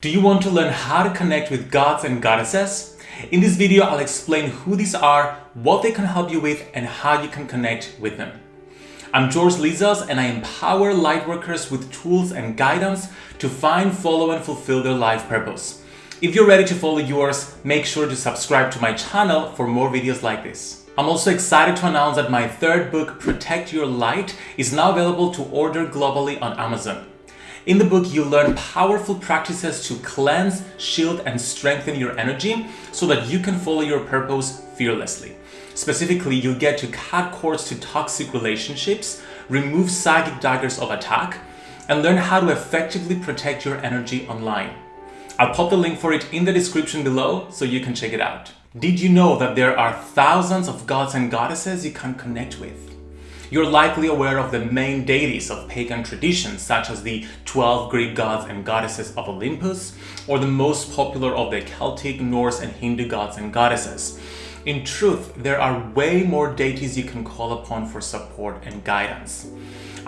Do you want to learn how to connect with gods and goddesses? In this video, I'll explain who these are, what they can help you with, and how you can connect with them. I'm George Lizos and I empower lightworkers with tools and guidance to find, follow, and fulfill their life purpose. If you're ready to follow yours, make sure to subscribe to my channel for more videos like this. I'm also excited to announce that my third book, Protect Your Light, is now available to order globally on Amazon. In the book, you learn powerful practices to cleanse, shield, and strengthen your energy so that you can follow your purpose fearlessly. Specifically, you'll get to cut cords to toxic relationships, remove psychic daggers of attack, and learn how to effectively protect your energy online. I'll pop the link for it in the description below so you can check it out. Did you know that there are thousands of gods and goddesses you can connect with? You're likely aware of the main deities of pagan traditions, such as the 12 Greek gods and goddesses of Olympus, or the most popular of the Celtic, Norse, and Hindu gods and goddesses. In truth, there are way more deities you can call upon for support and guidance.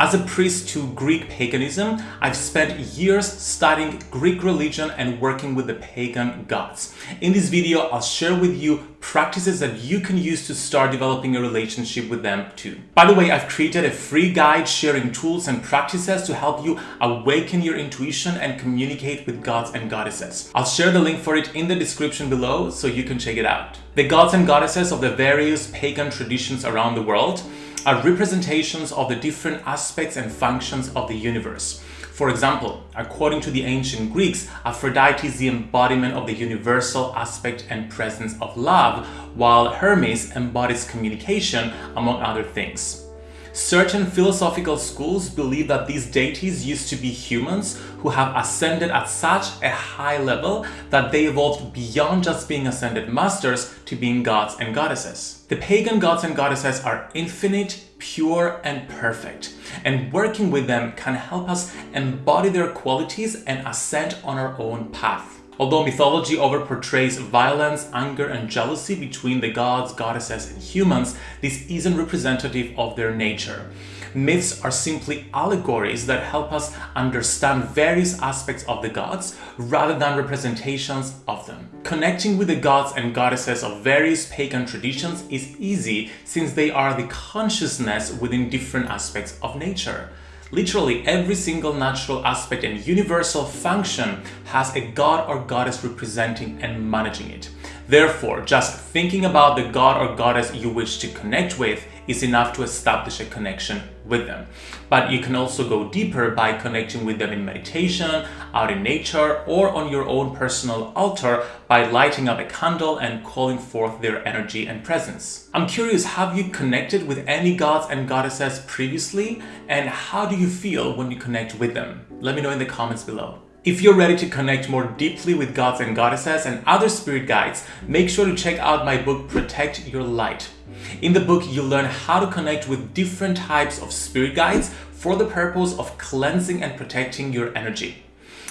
As a priest to Greek paganism, I've spent years studying Greek religion and working with the pagan gods. In this video, I'll share with you practices that you can use to start developing a relationship with them too. By the way, I've created a free guide sharing tools and practices to help you awaken your intuition and communicate with gods and goddesses. I'll share the link for it in the description below so you can check it out. The gods and goddesses of the various pagan traditions around the world are representations of the different aspects and functions of the universe. For example, according to the ancient Greeks, Aphrodite is the embodiment of the universal aspect and presence of love, while Hermes embodies communication, among other things. Certain philosophical schools believe that these deities used to be humans who have ascended at such a high level that they evolved beyond just being ascended masters to being gods and goddesses. The pagan gods and goddesses are infinite, pure, and perfect, and working with them can help us embody their qualities and ascend on our own path. Although mythology overportrays violence, anger, and jealousy between the gods, goddesses, and humans, this isn't representative of their nature. Myths are simply allegories that help us understand various aspects of the gods rather than representations of them. Connecting with the gods and goddesses of various pagan traditions is easy since they are the consciousness within different aspects of nature. Literally every single natural aspect and universal function has a god or goddess representing and managing it. Therefore, just thinking about the god or goddess you wish to connect with is enough to establish a connection with them. But you can also go deeper by connecting with them in meditation, out in nature, or on your own personal altar by lighting up a candle and calling forth their energy and presence. I'm curious, have you connected with any gods and goddesses previously? And how do you feel when you connect with them? Let me know in the comments below. If you're ready to connect more deeply with gods and goddesses and other spirit guides, make sure to check out my book Protect Your Light. In the book, you'll learn how to connect with different types of spirit guides for the purpose of cleansing and protecting your energy.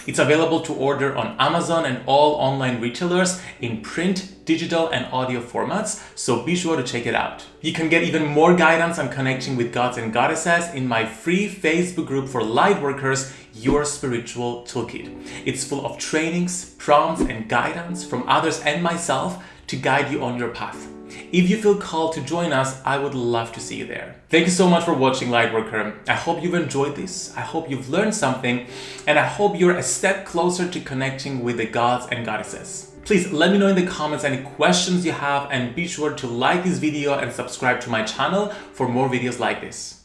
It's available to order on Amazon and all online retailers in print, digital and audio formats, so be sure to check it out. You can get even more guidance on connecting with gods and goddesses in my free Facebook group for lightworkers, Your Spiritual Toolkit. It's full of trainings, prompts and guidance from others and myself to guide you on your path. If you feel called to join us, I would love to see you there. Thank you so much for watching Lightworker. I hope you've enjoyed this. I hope you've learned something and I hope you're a step closer to connecting with the gods and goddesses. Please let me know in the comments any questions you have and be sure to like this video and subscribe to my channel for more videos like this.